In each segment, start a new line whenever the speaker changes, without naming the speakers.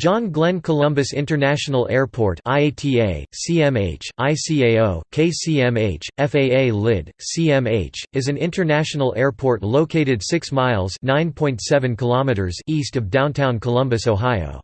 John Glenn Columbus International Airport IATA, CMH, ICAO, KCMH, FAA LID, CMH, is an international airport located 6 miles kilometers east of downtown Columbus, Ohio.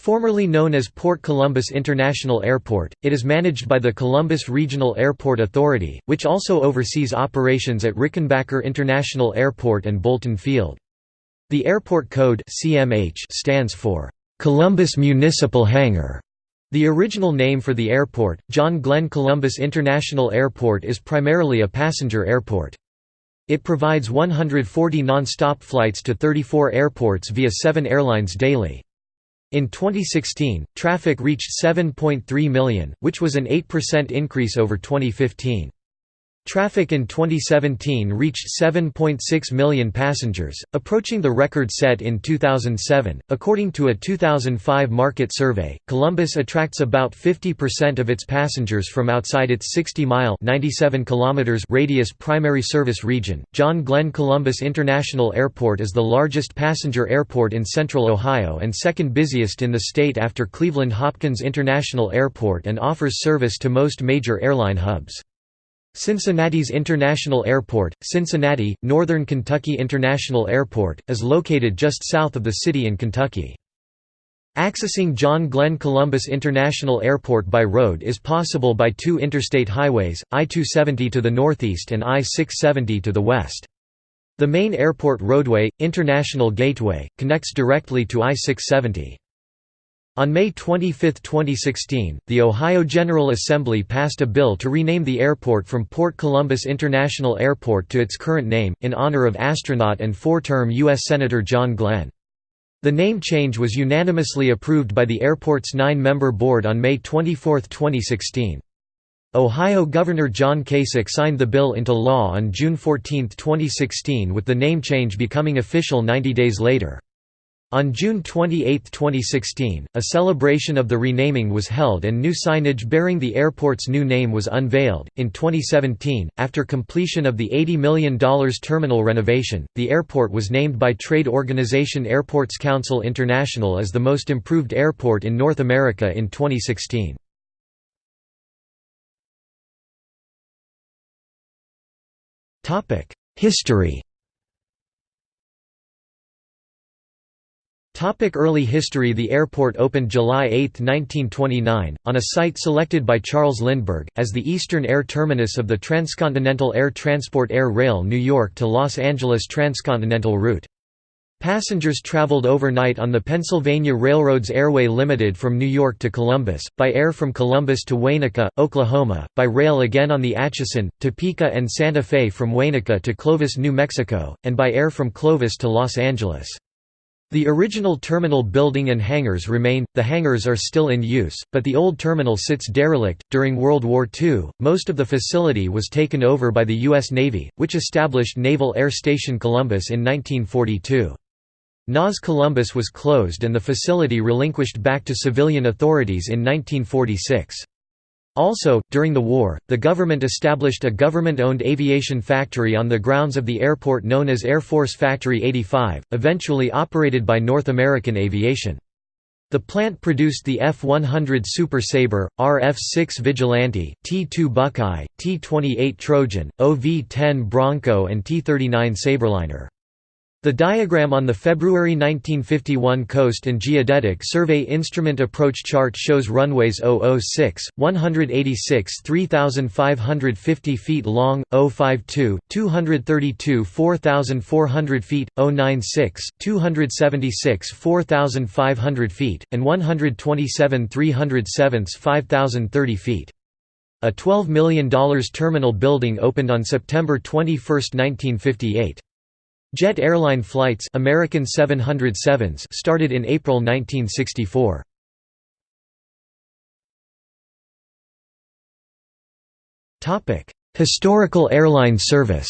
Formerly known as Port Columbus International Airport, it is managed by the Columbus Regional Airport Authority, which also oversees operations at Rickenbacker International Airport and Bolton Field. The airport code CMH stands for Columbus Municipal Hangar. The original name for the airport, John Glenn Columbus International Airport is primarily a passenger airport. It provides 140 non-stop flights to 34 airports via seven airlines daily. In 2016, traffic reached 7.3 million, which was an 8% increase over 2015. Traffic in 2017 reached 7.6 million passengers, approaching the record set in 2007. According to a 2005 market survey, Columbus attracts about 50% of its passengers from outside its 60-mile (97 kilometers) radius primary service region. John Glenn Columbus International Airport is the largest passenger airport in central Ohio and second busiest in the state after Cleveland Hopkins International Airport and offers service to most major airline hubs. Cincinnati's International Airport, Cincinnati, Northern Kentucky International Airport, is located just south of the city in Kentucky. Accessing John Glenn Columbus International Airport by road is possible by two interstate highways, I-270 to the northeast and I-670 to the west. The main airport roadway, International Gateway, connects directly to I-670. On May 25, 2016, the Ohio General Assembly passed a bill to rename the airport from Port Columbus International Airport to its current name, in honor of astronaut and four-term U.S. Senator John Glenn. The name change was unanimously approved by the airport's nine-member board on May 24, 2016. Ohio Governor John Kasich signed the bill into law on June 14, 2016 with the name change becoming official 90 days later. On June 28, 2016, a celebration of the renaming was held and new signage bearing the airport's new name was unveiled. In 2017, after completion of the $80 million terminal renovation, the airport was named by trade organization Airports Council International as the most improved airport in North America in 2016. History Topic early history The airport opened July 8, 1929, on a site selected by Charles Lindbergh, as the eastern air terminus of the Transcontinental Air Transport Air Rail New York to Los Angeles Transcontinental route. Passengers traveled overnight on the Pennsylvania Railroad's Airway Limited from New York to Columbus, by air from Columbus to Waynoka, Oklahoma, by rail again on the Atchison, Topeka and Santa Fe from Waynoka to Clovis, New Mexico, and by air from Clovis to Los Angeles. The original terminal building and hangars remain, the hangars are still in use, but the old terminal sits derelict. During World War II, most of the facility was taken over by the U.S. Navy, which established Naval Air Station Columbus in 1942. NAS Columbus was closed and the facility relinquished back to civilian authorities in 1946. Also, during the war, the government established a government-owned aviation factory on the grounds of the airport known as Air Force Factory 85, eventually operated by North American Aviation. The plant produced the F-100 Super Sabre, RF-6 Vigilante, T-2 Buckeye, T-28 Trojan, OV-10 Bronco and T-39 Sabreliner. The diagram on the February 1951 Coast and Geodetic Survey Instrument Approach Chart shows runways 006, 186 3,550 feet long, 052, 232 4,400 feet, 096, 276 4,500 feet, and 127 307 5,030 feet. A $12 million terminal building opened on September 21, 1958. Jet airline flights American 707s started in April 1964. Topic: Historical airline service.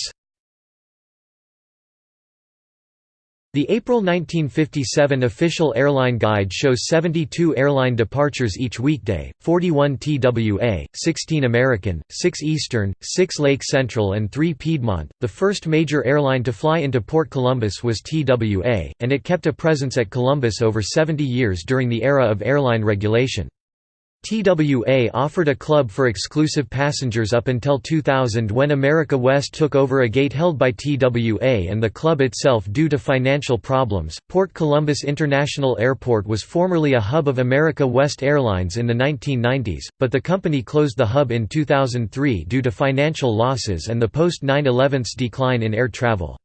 The April 1957 official airline guide shows 72 airline departures each weekday, 41 TWA, 16 American, 6 Eastern, 6 Lake Central and 3 Piedmont. The first major airline to fly into Port Columbus was TWA, and it kept a presence at Columbus over 70 years during the era of airline regulation. TWA offered a club for exclusive passengers up until 2000 when America West took over a gate held by TWA and the club itself due to financial problems. Port Columbus International Airport was formerly a hub of America West Airlines in the 1990s, but the company closed the hub in 2003 due to financial losses and the post 9 11 decline in air travel.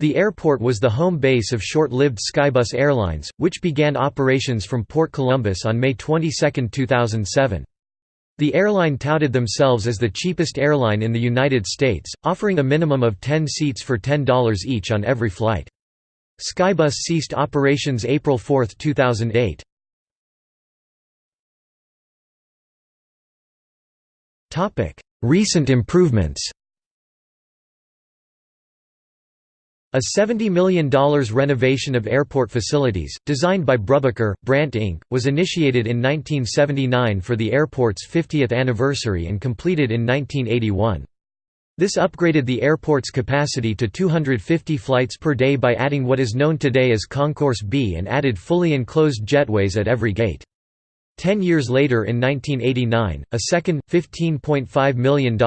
The airport was the home base of short-lived Skybus Airlines, which began operations from Port Columbus on May 22, 2007. The airline touted themselves as the cheapest airline in the United States, offering a minimum of 10 seats for $10 each on every flight. Skybus ceased operations April 4, 2008. Recent improvements A $70 million renovation of airport facilities, designed by Brubaker, Brandt Inc., was initiated in 1979 for the airport's 50th anniversary and completed in 1981. This upgraded the airport's capacity to 250 flights per day by adding what is known today as Concourse B and added fully enclosed jetways at every gate. Ten years later in 1989, a second, $15.5 million,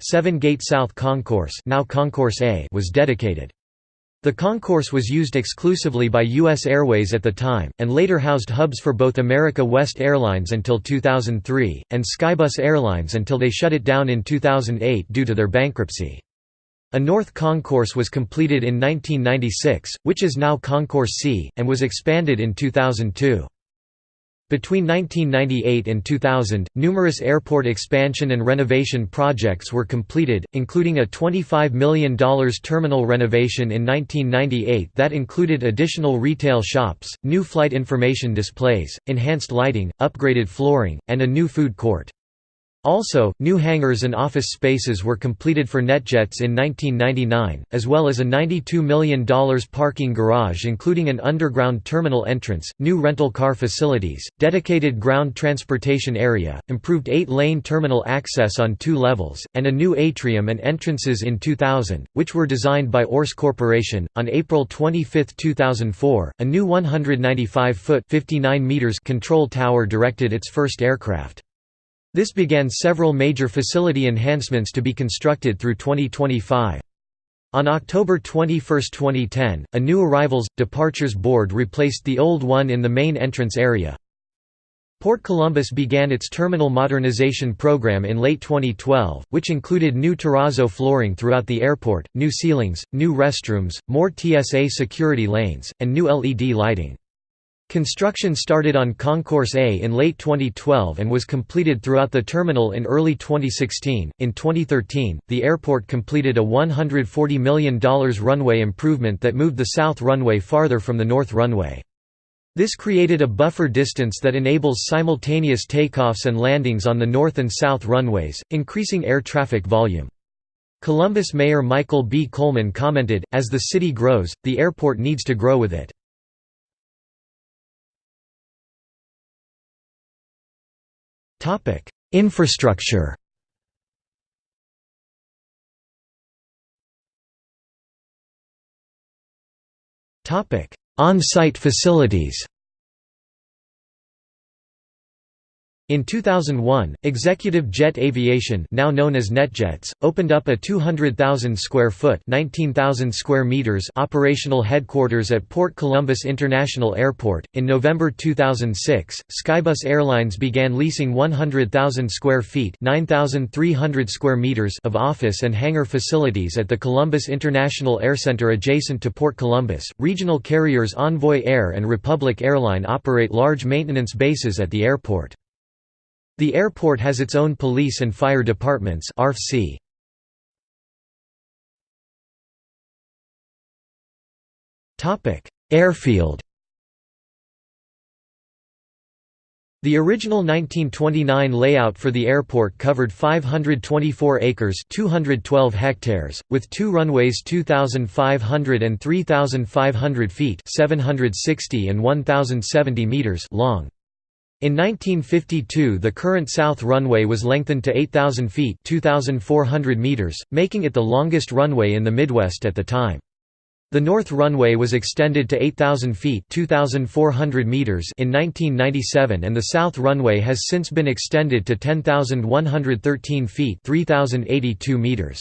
seven-gate South Concourse, now Concourse A was dedicated. The concourse was used exclusively by U.S. Airways at the time, and later housed hubs for both America West Airlines until 2003, and Skybus Airlines until they shut it down in 2008 due to their bankruptcy. A north concourse was completed in 1996, which is now Concourse C, and was expanded in 2002. Between 1998 and 2000, numerous airport expansion and renovation projects were completed, including a $25 million terminal renovation in 1998 that included additional retail shops, new flight information displays, enhanced lighting, upgraded flooring, and a new food court. Also, new hangars and office spaces were completed for NetJets in 1999, as well as a $92 million parking garage including an underground terminal entrance, new rental car facilities, dedicated ground transportation area, improved eight-lane terminal access on two levels, and a new atrium and entrances in 2000, which were designed by Orse Corporation. On April 25, 2004, a new 195-foot (59 meters) control tower directed its first aircraft. This began several major facility enhancements to be constructed through 2025. On October 21, 2010, a new arrivals, departures board replaced the old one in the main entrance area. Port Columbus began its terminal modernization program in late 2012, which included new terrazzo flooring throughout the airport, new ceilings, new restrooms, more TSA security lanes, and new LED lighting. Construction started on Concourse A in late 2012 and was completed throughout the terminal in early 2016. In 2013, the airport completed a $140 million runway improvement that moved the south runway farther from the north runway. This created a buffer distance that enables simultaneous takeoffs and landings on the north and south runways, increasing air traffic volume. Columbus Mayor Michael B. Coleman commented, As the city grows, the airport needs to grow with it. Topic: Infrastructure. Topic: On-site facilities. In 2001, Executive Jet Aviation now known as NetJets, opened up a 200,000 square foot 19,000 square meters operational headquarters at Port Columbus International Airport. In November 2006, Skybus Airlines began leasing 100,000 square feet 9,300 square meters of office and hangar facilities at the Columbus International Aircenter adjacent to Port Columbus. Regional carriers Envoy Air and Republic Airline operate large maintenance bases at the airport. The airport has its own police and fire departments ARFC. Airfield The original 1929 layout for the airport covered 524 acres 212 hectares, with two runways 2,500 and 3,500 feet 760 and 1,070 meters long. In 1952 the current south runway was lengthened to 8,000 feet 2,400 meters, making it the longest runway in the Midwest at the time. The north runway was extended to 8,000 feet (2,400 meters in 1997 and the south runway has since been extended to 10,113 feet 3,082 meters.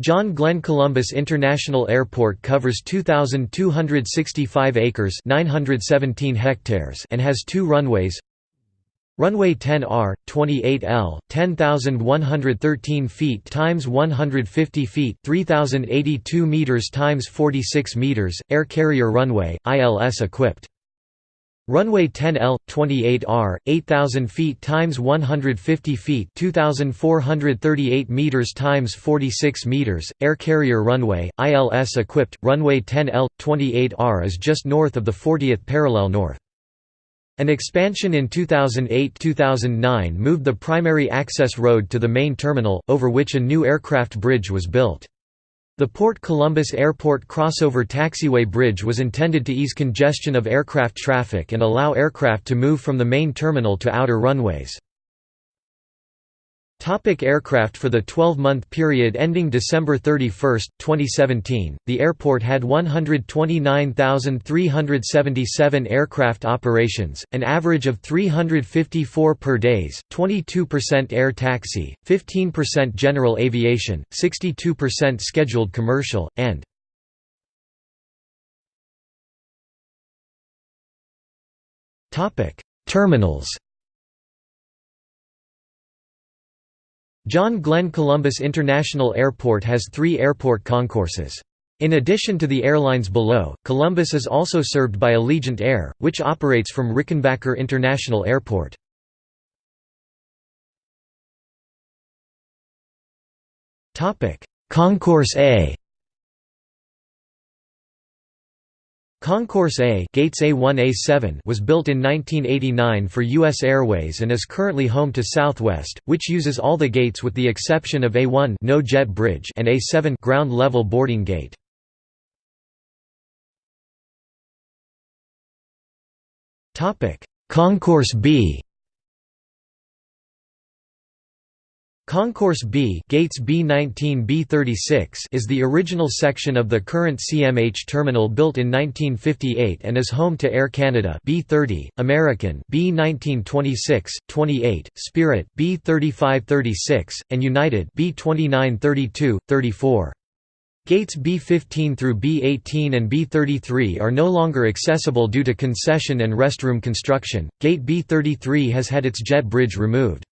John Glenn Columbus International Airport covers 2,265 acres 917 hectares and has two runways, Runway 10R, 28L, 10,113 feet times 150 feet, 3,082 meters times 46 meters, air carrier runway, ILS equipped. Runway 10L, 28R, 8,000 feet times 150 feet, 2,438 meters times 46 meters, air carrier runway, ILS equipped. Runway 10L, 28R is just north of the 40th parallel north. An expansion in 2008–2009 moved the primary access road to the main terminal, over which a new aircraft bridge was built. The Port Columbus Airport Crossover Taxiway Bridge was intended to ease congestion of aircraft traffic and allow aircraft to move from the main terminal to outer runways. Topic aircraft For the 12-month period ending December 31, 2017, the airport had 129,377 aircraft operations, an average of 354 per days, 22% air taxi, 15% general aviation, 62% scheduled commercial, and Terminals John Glenn Columbus International Airport has three airport concourses. In addition to the airlines below, Columbus is also served by Allegiant Air, which operates from Rickenbacker International Airport. Concourse A Concourse A, Gates A1A7 was built in 1989 for U.S. Airways and is currently home to Southwest, which uses all the gates with the exception of A1 no jet bridge and A7 ground level boarding gate. Concourse B Concourse B, Gates B19 B36 is the original section of the current CMH terminal built in 1958 and is home to Air Canada B30, American B1926, 28, Spirit B3536, and United B2932, 34. Gates B15 through B18 and B33 are no longer accessible due to concession and restroom construction. Gate B33 has had its jet bridge removed.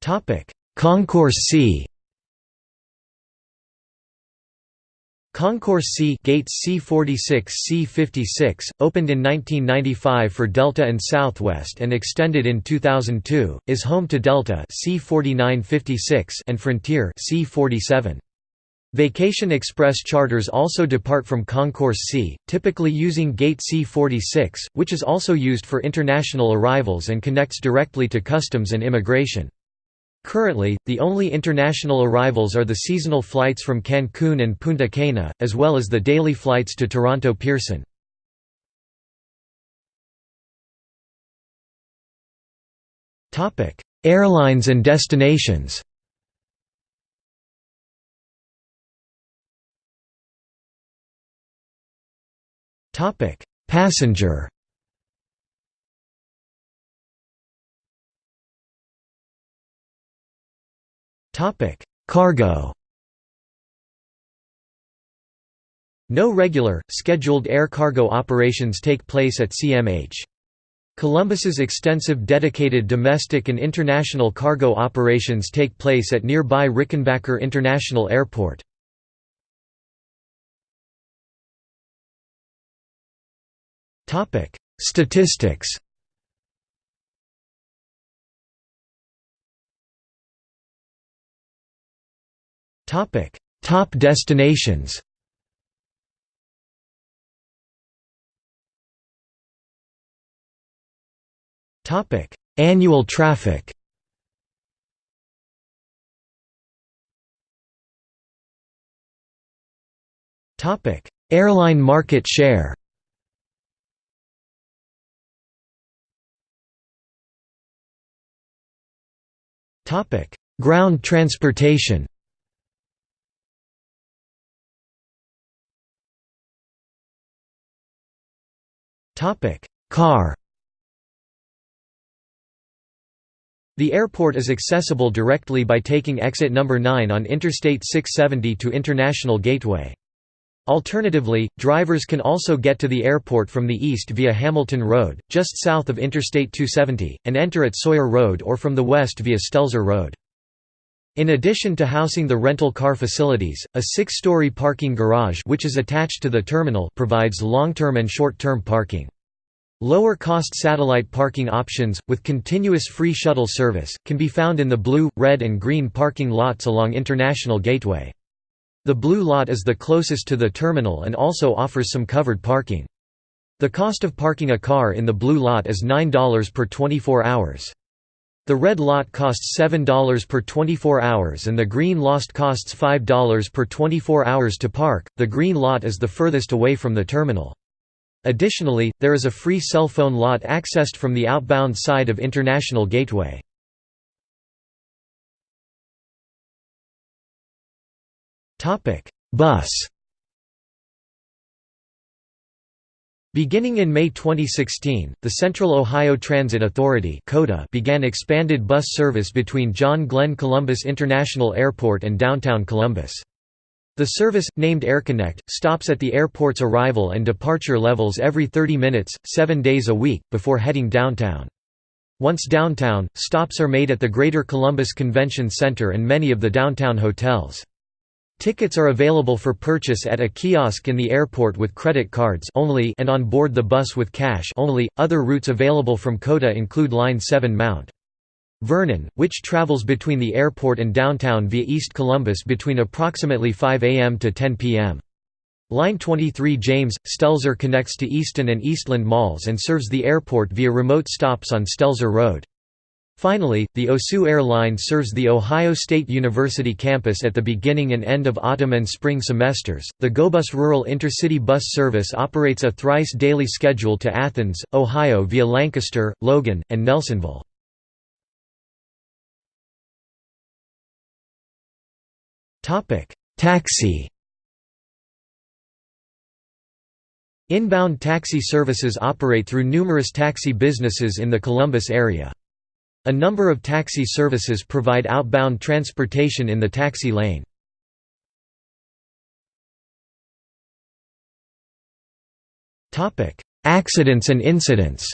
Topic: Concourse C. Concourse C Gates C46 C56, opened in 1995 for Delta and Southwest and extended in 2002, is home to Delta C4956 and Frontier C47. Vacation Express charters also depart from Concourse C, typically using Gate C46, which is also used for international arrivals and connects directly to customs and immigration. Currently, the only international arrivals are the seasonal flights from Cancun and Punta Cana, as well as the daily flights to Toronto Pearson. Airlines and destinations Passenger Cargo No regular, scheduled air cargo operations take place at CMH. Columbus's extensive dedicated domestic and international cargo operations take place at nearby Rickenbacker International Airport. Statistics Topic: Top destinations. Topic: Annual traffic. Topic: Airline market share. Topic: Ground transportation. Car The airport is accessible directly by taking exit number 9 on Interstate 670 to International Gateway. Alternatively, drivers can also get to the airport from the east via Hamilton Road, just south of Interstate 270, and enter at Sawyer Road or from the west via Stelzer Road. In addition to housing the rental car facilities, a six-story parking garage which is attached to the terminal provides long-term and short-term parking. Lower-cost satellite parking options, with continuous free shuttle service, can be found in the blue, red and green parking lots along International Gateway. The blue lot is the closest to the terminal and also offers some covered parking. The cost of parking a car in the blue lot is $9 per 24 hours. The red lot costs $7 per 24 hours and the green lot costs $5 per 24 hours to park. The green lot is the furthest away from the terminal. Additionally, there is a free cell phone lot accessed from the outbound side of International Gateway. Topic: Bus. Beginning in May 2016, the Central Ohio Transit Authority began expanded bus service between John Glenn Columbus International Airport and downtown Columbus. The service, named AirConnect, stops at the airport's arrival and departure levels every 30 minutes, seven days a week, before heading downtown. Once downtown, stops are made at the Greater Columbus Convention Center and many of the downtown hotels. Tickets are available for purchase at a kiosk in the airport with credit cards only and on board the bus with cash only. Other routes available from COTA include Line 7 Mount. Vernon, which travels between the airport and downtown via East Columbus between approximately 5 a.m. to 10 p.m. Line 23 James, Stelzer connects to Easton and Eastland malls and serves the airport via remote stops on Stelzer Road. Finally, the OSU Air Line serves the Ohio State University campus at the beginning and end of autumn and spring semesters. The GoBus Rural Intercity Bus Service operates a thrice daily schedule to Athens, Ohio via Lancaster, Logan, and Nelsonville. Topic: Taxi. Inbound taxi services operate through numerous taxi businesses in the Columbus area. A number of taxi services provide outbound transportation in the taxi lane. Accidents and incidents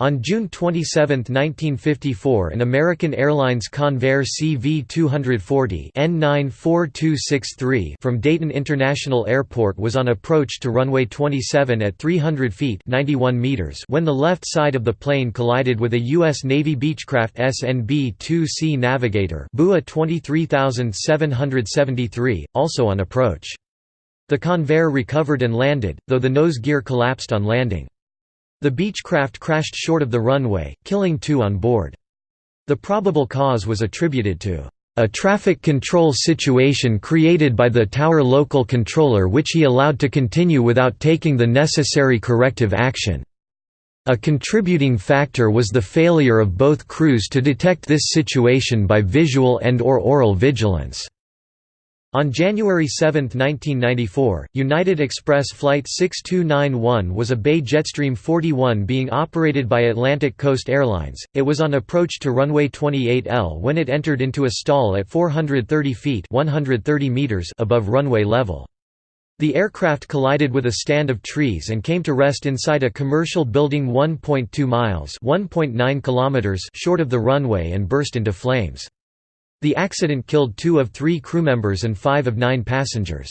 On June 27, 1954 an American Airlines Convair CV-240 N94263 from Dayton International Airport was on approach to runway 27 at 300 feet 91 meters when the left side of the plane collided with a U.S. Navy Beechcraft SNB-2C Navigator BUA 23773, also on approach. The Convair recovered and landed, though the nose gear collapsed on landing. The Beechcraft crashed short of the runway, killing two on board. The probable cause was attributed to a traffic control situation created by the tower local controller which he allowed to continue without taking the necessary corrective action. A contributing factor was the failure of both crews to detect this situation by visual and or oral vigilance. On January 7, 1994, United Express Flight 6291 was a BAe Jetstream 41 being operated by Atlantic Coast Airlines. It was on approach to runway 28L when it entered into a stall at 430 feet 130 meters above runway level. The aircraft collided with a stand of trees and came to rest inside a commercial building 1.2 miles (1.9 kilometers) short of the runway and burst into flames. The accident killed two of three crew members and five of nine passengers.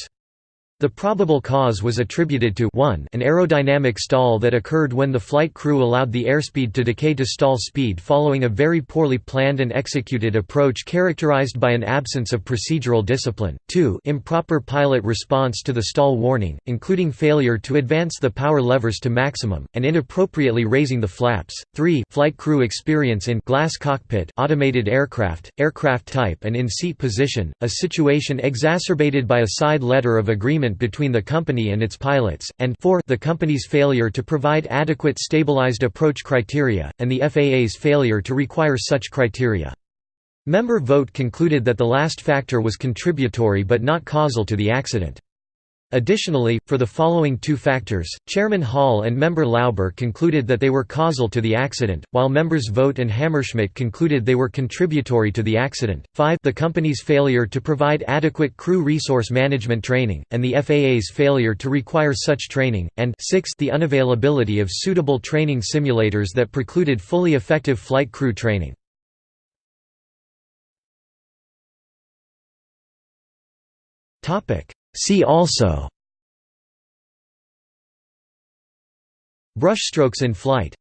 The probable cause was attributed to 1 an aerodynamic stall that occurred when the flight crew allowed the airspeed to decay to stall speed following a very poorly planned and executed approach characterized by an absence of procedural discipline, 2 improper pilot response to the stall warning, including failure to advance the power levers to maximum, and inappropriately raising the flaps, 3 flight crew experience in glass cockpit automated aircraft, aircraft type and in-seat position, a situation exacerbated by a side letter of agreement agreement between the company and its pilots, and 4 the company's failure to provide adequate stabilized approach criteria, and the FAA's failure to require such criteria. Member Vogt concluded that the last factor was contributory but not causal to the accident. Additionally, for the following two factors, Chairman Hall and member Lauber concluded that they were causal to the accident, while members Vogt and Hammerschmidt concluded they were contributory to the accident. 5 the company's failure to provide adequate crew resource management training, and the FAA's failure to require such training, and 6 the unavailability of suitable training simulators that precluded fully effective flight crew training. Topic See also. Brushstrokes in flight